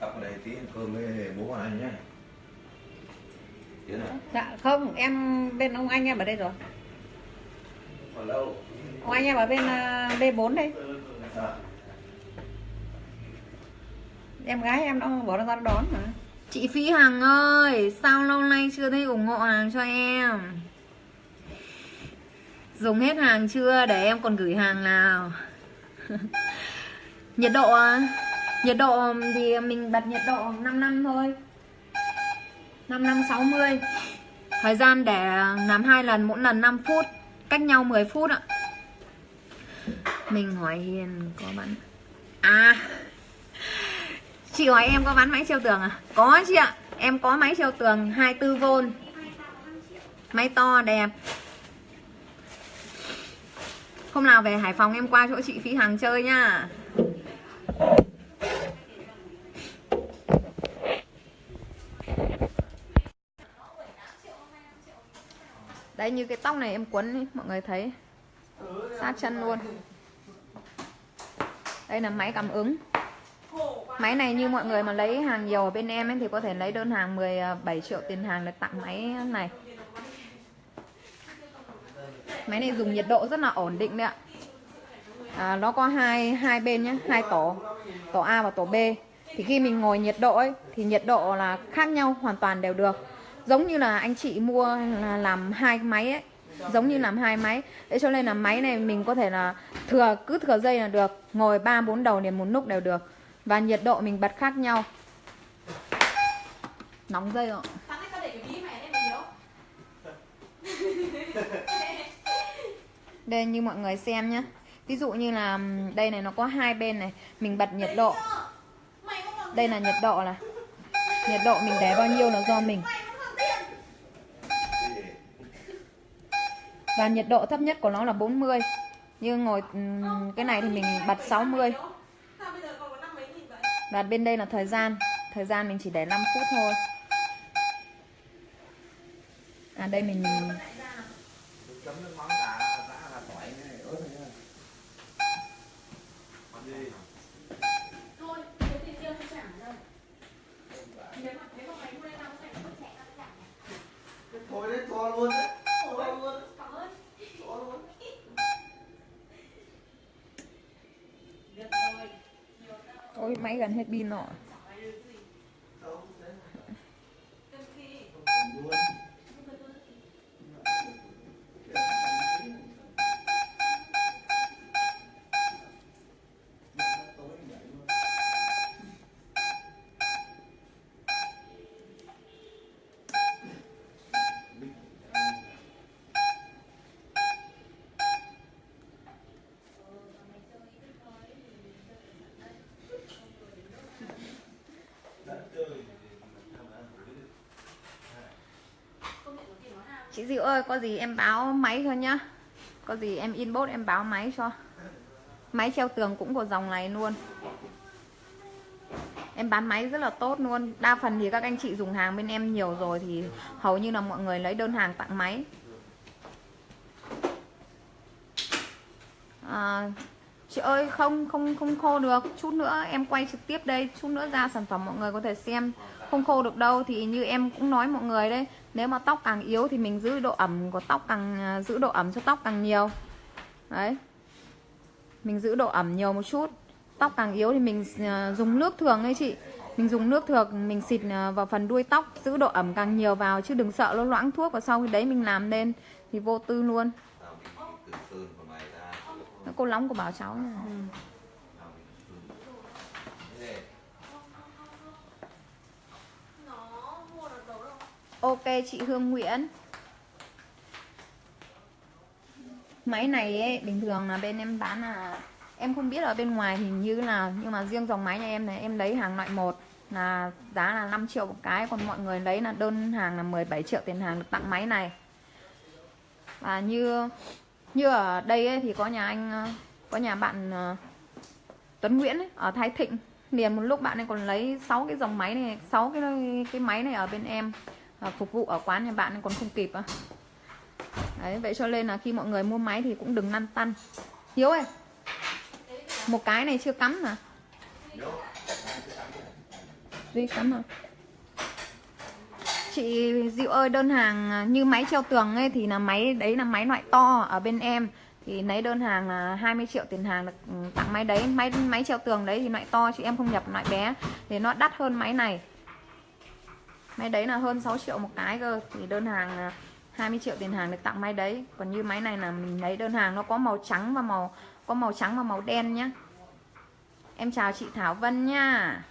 tập ở đây tí ăn cơm anh nhé dạ không em bên ông anh em ở đây rồi ông anh em ở bên à, B4 đây à. em gái em nó bỏ ra đón mà Chị Phi Hằng ơi, sao lâu nay chưa thấy ủng hộ hàng cho em? Dùng hết hàng chưa để em còn gửi hàng nào? nhiệt độ à? Nhiệt độ thì mình bật nhiệt độ 5 năm thôi. 5560 Thời gian để làm hai lần mỗi lần 5 phút, cách nhau 10 phút ạ. Mình hỏi Hiền có bán À. Chị hỏi em có bán máy treo tường à? Có chị ạ. Em có máy treo tường 24V Máy to đẹp. Hôm nào về Hải Phòng em qua chỗ chị Phi Hằng chơi nha. Đấy như cái tóc này em quấn ý, mọi người thấy Sát chân luôn Đây là máy cảm ứng Máy này như mọi người mà lấy hàng nhiều ở bên em ấy thì có thể lấy đơn hàng 17 à, triệu tiền hàng để tặng máy này. Máy này dùng nhiệt độ rất là ổn định đấy ạ. À, nó có hai hai bên nhé, hai tổ, tổ A và tổ B. Thì khi mình ngồi nhiệt độ ấy thì nhiệt độ là khác nhau hoàn toàn đều được. Giống như là anh chị mua là làm hai máy ấy, giống như làm hai máy. Thế cho nên là máy này mình có thể là thừa cứ thừa dây là được, ngồi 3 4 đầu liền một nút đều được. Và nhiệt độ mình bật khác nhau. Nóng dây rồi. Đây như mọi người xem nhé Ví dụ như là đây này nó có hai bên này. Mình bật nhiệt độ. Đây là nhiệt độ là. Nhiệt độ mình để bao nhiêu là do mình mày không còn tiền và nhiệt độ thấp nhất của nó là 40 Như ngồi ừ, cái này thì mình bật 60 Và bên đây là thời gian. Thời gian mình chỉ để 5 phút thôi. À đây mình Thôi đấy, cho luôn đấy là tỏi này ớt này Thôi, thiếu tiền tiêu không trả đâu Nếu mà, nếu mà mày mua đây tao sẽ không trả tao trả thôi đấy cho luôn đấy Ôi, cảm ơn cho luôn Được rồi Ôi máy gần hết pin rồi. Chị Diệu ơi có gì em báo máy cho nhá. Có gì em inbox em báo máy cho. Máy treo tường cũng của dòng này luôn. Em bán máy rất là tốt luôn. Đa phần thì các anh chị dùng hàng bên em nhiều rồi Thì hầu như là mọi người lấy đơn hàng tặng máy. À, Chị ơi không không không khô được. Chút nữa em quay trực tiếp đây. Chút nữa ra sản phẩm mọi người có thể xem. Không khô được đâu Thì như em cũng nói mọi người đấy Nếu mà tóc càng yếu thì mình giữ độ ẩm của tóc càng à, Giữ độ ẩm cho tóc càng nhiều. Đấy. Mình giữ độ ẩm nhiều một chút. Tóc càng yếu thì mình à, dùng nước thường ấy chị. Mình dùng nước thường Mình xịt à, vào phần đuôi tóc Giữ độ ẩm càng nhiều vào Chứ đừng sợ nó loãng thuốc Và sau khi đấy mình làm lên Thì vô tư luôn. Nó cô nóng của bảo cháu này. Tao bị từ sơn. Thế này, Nó mua được đâu đâu Ok chị Hương Nguyễn. Máy này ấy, bình thường là bên em bán là Em không biết ở bên ngoài hình như là Nhưng mà riêng dòng máy nhà em này em lấy hàng loại 1 Là giá là 5 triệu một cái Còn mọi người lấy là đơn hàng là 17 triệu tiền hàng được tặng máy này. Và như Như ở đây ấy, thì có nhà anh Có nhà bạn ờ, Tuấn Nguyễn ấy, ở Thái Thịnh. Liền một lúc bạn ấy còn lấy 6 cái dòng máy này 6 cái cái máy này ở bên em à, phục vụ ở quán nhà bạn nên còn không kịp á. Đấy vậy cho nên là khi mọi người mua máy thì cũng đừng lăn tăn. Hiếu ơi một cái này chưa cắm mà, duy cắm à chị Diệu ơi đơn hàng như máy treo tường ấy thì là máy đấy là máy loại to ở bên em. Thì lấy đơn hàng là 20 triệu tiền hàng được tặng máy đấy. Máy máy treo tường đấy thì loại to chị em không nhập loại bé. Thì nó đắt hơn máy này máy đấy là hơn 6 triệu một cái cơ. Thì đơn hàng 20 triệu tiền hàng được tặng máy đấy. Còn như máy này là mình lấy đơn hàng nó có màu trắng và màu có màu trắng và màu đen nhá. Em chào chị Thảo Vân nha.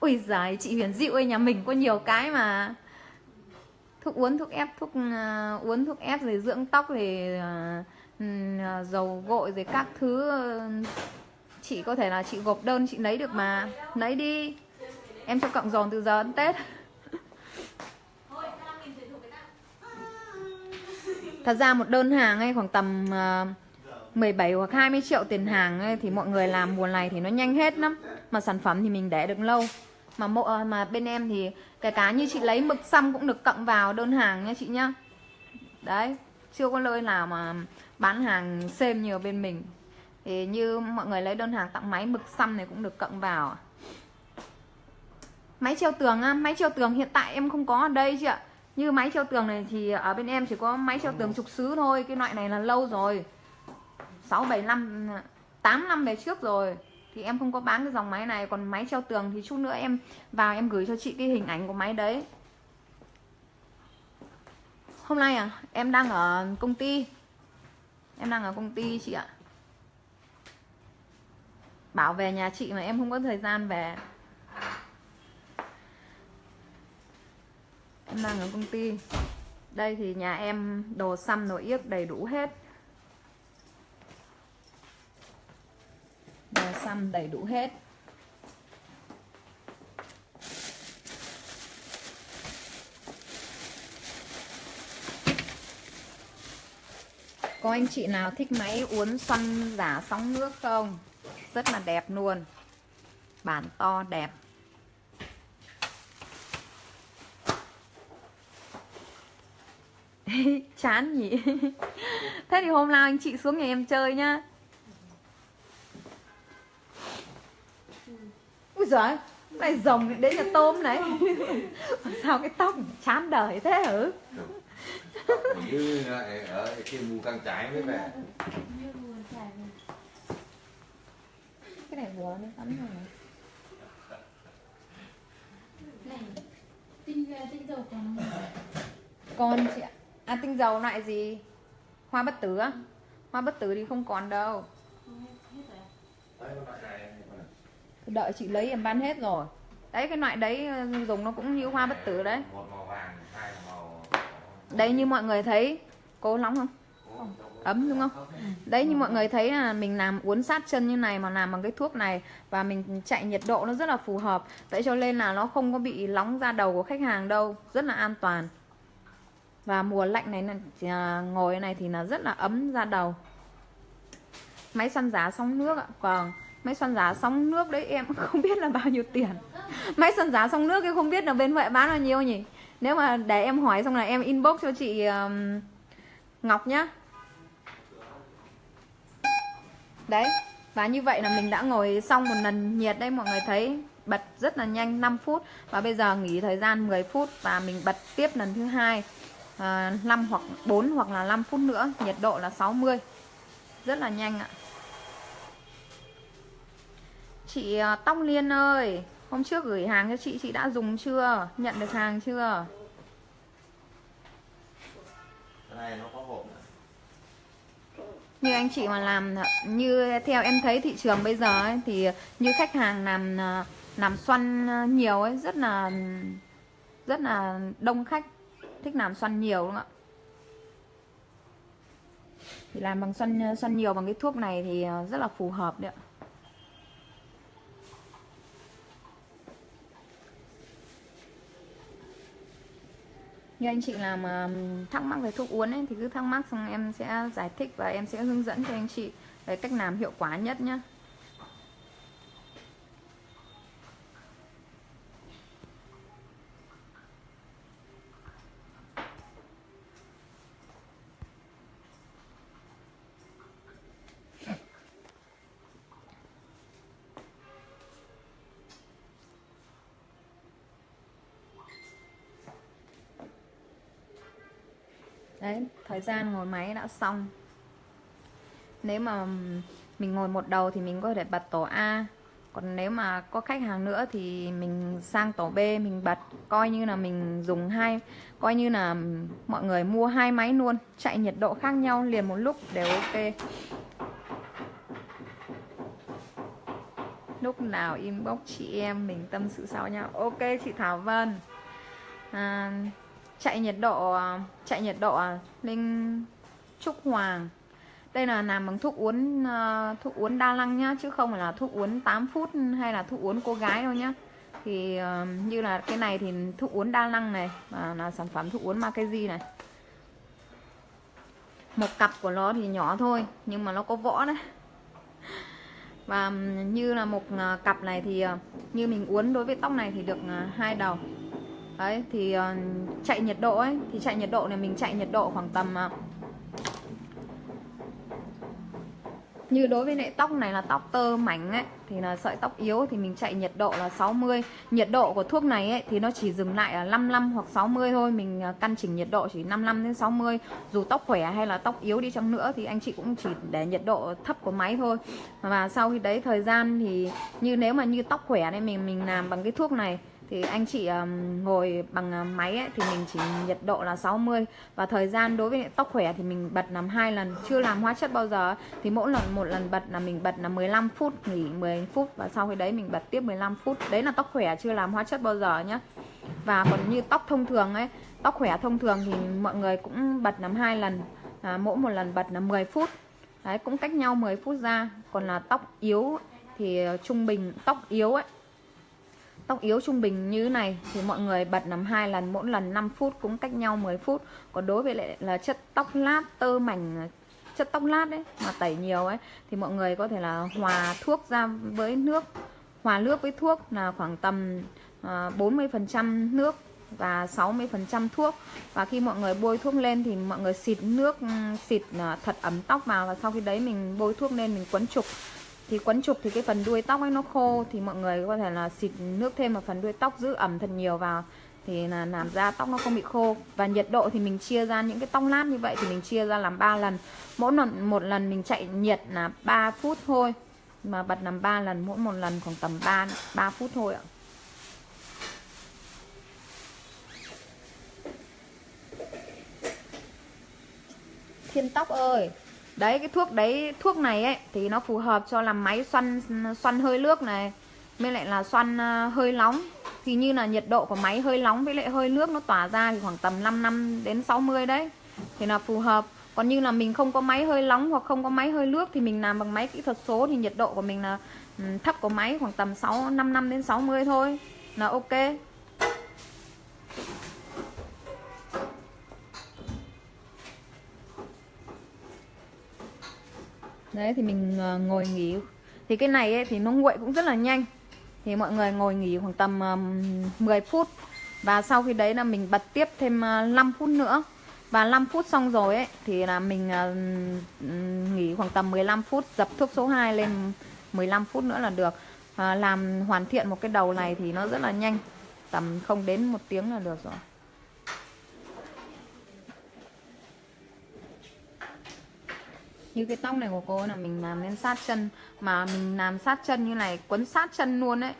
Ui giời chị Huyền Diệu ơi nhà mình có nhiều cái mà. Thuốc uống thuốc ép thuốc à, uh, uống thuốc ép rồi dưỡng tóc rồi uh, dầu gội rồi các thứ uh, chị có thể là chị gộp đơn chị lấy được mà. Lấy đi. Em cho cộng dồn từ giờ đến tết. Thật ra một đơn hàng ấy khoảng tầm ờ, uh, 17 hoặc 20 triệu tiền hàng ấy, thì mọi người làm mùa này thì nó nhanh hết lắm. Mà sản phẩm thì mình để được lâu. Mà mộ ờ, mà bên em thì kể cả như chị lấy mực xăm cũng được cộng vào đơn hàng nha chị nhá. Đấy chưa có nơi nào mà bán hàng xem nhiều bên mình thì như mọi người lấy đơn hàng tặng máy mực xăm này cũng được cộng vào. Máy treo tường á, máy treo tường hiện tại em không có ở đây chị ạ. Như máy treo tường này thì ở bên em chỉ có máy treo tường trục xứ thôi, cái loại này là lâu rồi. 6 7 năm 8 năm về trước rồi. Thì em không có bán cái dòng máy này, còn máy treo tường thì chút nữa em vào em gửi cho chị cái hình ảnh của máy đấy. Hôm nay à em đang ở công ty. Em đang ở công ty chị ạ bảo về nhà chị mà em không có thời gian về. Em đang ở công ty. Đây thì nhà em đồ xăm, đồ yếc đầy đủ hết. Đồ xăm đầy đủ hết. Có anh chị nào thích máy uốn xoăn giả sóng nước không? Rất là đẹp luôn. Bản to đẹp. Chán nhỉ. Thế thì hôm nào anh chị xuống nhà em chơi nhá. Ui giời này rồng đến nhà tôm này. Sao cái tóc chán đời thế hử như lại ờ, ở kia mù căng trái mới về. Vừa nó tắm rồi. Này tinh tinh dầu còn con chị ạ. À tinh dầu loại gì? Hoa bất tử á? Hoa bất tử thì không còn đâu. Đợi chị lấy em bán hết rồi. Đấy cái loại đấy ờ, dùng nó cũng như hoa bất tử đấy. Một màu vàng hai màu đấy như mọi người thấy cố nóng không ấm đúng không? Đấy như mọi người thấy là mình làm uốn sát chân như này mà làm bằng cái thuốc này và mình chạy nhiệt độ nó rất là phù hợp. Vậy cho nên là nó không có bị nóng da đầu của khách hàng đâu rất là an toàn. Và mùa lạnh này là ngồi này thì là rất là ấm da đầu. Máy xoăn giá sóng nước ạ. Vâng máy xoăn giá sóng nước đấy em không biết là bao nhiêu tiền. Máy xoăn giá sóng nước em không biết là bên huệ bán bao nhiêu nhỉ? Nếu mà để em hỏi xong là em inbox cho chị um, Ngọc nhá. Đấy Và như vậy là mình đã ngồi xong một lần nhiệt đây mọi người thấy. Bật rất là nhanh 5 phút. Và bây giờ nghỉ thời gian 10 phút Và mình bật tiếp lần thứ hai à, 5 hoặc 4 hoặc là 5 phút nữa. Nhiệt độ là 60 Rất là nhanh ạ. Chị à, Tóc Liên ơi Hôm trước gửi hàng cho chị Chị đã dùng chưa? Nhận được hàng chưa? Cái này nó có hộp như anh chị mà làm như theo em thấy thị trường bây giờ ấy, thì như khách hàng làm làm xoăn nhiều ấy rất là rất là đông khách thích làm xoăn nhiều đúng không ạ? Thì làm bằng xoăn xoăn nhiều bằng cái thuốc này thì ờ, rất là phù hợp đấy ạ. Như anh chị làm ờ, thắc mắc về thuốc uống ấy, thì cứ thắc mắc xong em sẽ giải thích và em sẽ hướng dẫn cho anh chị về cách làm hiệu quả nhất nhé đấy thời gian ngồi máy đã xong. Nếu mà mình ngồi một đầu thì mình có thể bật tổ A. Còn nếu mà có khách hàng nữa thì mình sang tổ B mình bật. Coi như là mình dùng hai coi như là mọi người mua hai máy luôn. Chạy nhiệt độ khác nhau liền một lúc đều ok. Lúc nào inbox chị em mình tâm sự sau nhau. Ok chị Thảo Vân. À, chạy nhiệt độ à, chạy nhiệt độ à, linh trúc hoàng. Đây là làm bằng thuốc uốn à, thuốc uốn đa năng nhá, chứ không phải là thuốc uốn 8 phút hay là thuốc uốn cô gái đâu nhá. Thì như là cái này thì thuốc uốn đa năng này, và là sản phẩm thuốc uốn Makeji này. Một cặp của nó thì nhỏ thôi, nhưng mà nó có võ đấy. Và như là một cặp này thì như mình uốn đối với tóc này thì được hai đầu đấy thì uh, chạy nhiệt độ ấy thì chạy nhiệt độ này mình chạy nhiệt độ khoảng tầm uh, như đối với lại tóc này là tóc tơ mảnh ấy thì là sợi tóc yếu thì mình chạy nhiệt độ là 60 nhiệt độ của thuốc này ấy thì nó chỉ dừng lại là 55 hoặc 60 thôi mình ờ, căn chỉnh nhiệt độ chỉ 55 đến 60 dù tóc khỏe hay là tóc yếu đi chăng nữa thì anh chị cũng chỉ để nhiệt độ thấp của máy thôi. Và sau khi đấy thời gian thì như nếu mà như tóc khỏe này mình mình làm bằng cái thuốc này thì anh chị um, ngồi bằng ờ, máy ấy, thì mình chỉ nhiệt độ là 60 và thời gian đối với tóc khỏe thì mình bật làm hai lần. Chưa làm hóa chất bao giờ thì mỗi lần một lần bật là mình bật là 15 phút nghỉ 10 phút. Và sau khi đấy mình bật tiếp 15 phút. Đấy là tóc khỏe chưa làm hóa chất bao giờ nhá. Và còn như tóc thông thường ấy tóc khỏe thông thường thì mọi người cũng bật làm hai lần. À, mỗi một lần bật là 10 phút. Đấy cũng cách nhau 10 phút ra. Còn là tóc yếu thì ờ, trung bình tóc yếu ấy tóc yếu trung bình như thế này thì mọi người bật nằm hai lần, mỗi lần 5 phút cũng cách nhau 10 phút. Còn đối với lại là chất tóc lát, tơ mảnh, chất tóc lát đấy mà tẩy nhiều ấy, thì mọi người có thể là hòa thuốc ra với nước. Hòa nước với thuốc là khoảng tầm à, 40% nước và 60% thuốc. Và khi mọi người bôi thuốc lên thì mọi người xịt nước, xịt à, thật ấm tóc vào và sau khi đấy mình bôi thuốc lên mình quấn trục thì quấn trục thì cái phần đuôi tóc ấy nó khô, thì mọi người có thể là xịt nước thêm vào phần đuôi tóc, giữ ẩm thật nhiều vào, thì là làm ra tóc nó không bị khô. Và nhiệt độ thì mình chia ra những cái tóc lát như vậy thì mình chia ra làm 3 lần. Mỗi lần, một lần mình chạy nhiệt là 3 phút thôi, mà bật làm 3 lần, mỗi một lần khoảng tầm 3 3 phút thôi ạ. Thiên tóc ơi! Đấy, cái thuốc đấy, thuốc này ấy, thì nó phù hợp cho làm máy xoăn xoăn hơi nước này, mới lại là xoăn ờ, hơi nóng. Thì như là nhiệt độ của máy hơi nóng với lại hơi nước nó tỏa ra thì khoảng tầm 5 năm đến 60 đấy, thì là phù hợp. Còn như là mình không có máy hơi nóng hoặc không có máy hơi nước thì mình làm bằng máy kỹ thuật số thì nhiệt độ của mình là ừ, thấp của máy khoảng tầm 6 5 năm đến 60 thôi, là ok. Đấy thì mình ờ, ngồi nghỉ. Thì cái này ấy, thì nó nguội cũng rất là nhanh. Thì mọi người ngồi nghỉ khoảng tầm 10 phút. Và sau khi đấy là mình bật tiếp thêm ờ, 5 phút nữa. Và 5 phút xong rồi ấy thì là mình ờ, nghỉ khoảng tầm 15 phút dập thuốc số 2 lên 15 phút nữa là được. À, làm hoàn thiện một cái đầu này thì nó rất là nhanh. Tầm không đến một tiếng là được rồi. Như cái tóc này của cô là mình làm lên sát chân, mà mình làm sát chân như này, quấn sát chân luôn đấy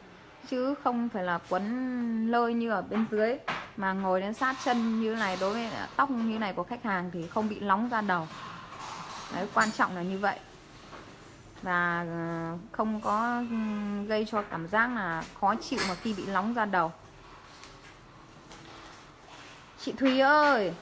chứ không phải là quấn lơi như ở bên dưới, mà ngồi đến sát chân như này, đối với tóc như này của khách hàng thì không bị nóng ra đầu. Đấy, quan trọng là như vậy. Và ờ, không có ừ, gây cho cảm giác là khó chịu mà khi bị nóng ra đầu. Chị thúy ơi!